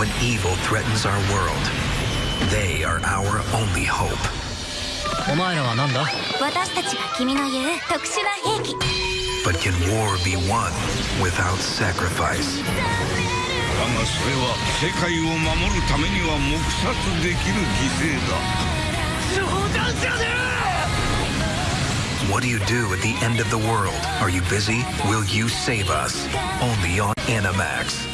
when evil threatens our world. They are our only hope. お前らは何だ私たちが君の言う特殊な兵器 But can war be won without sacrifice? What do you do at the end of the world? Are you busy? Will you save us? Only on Animax.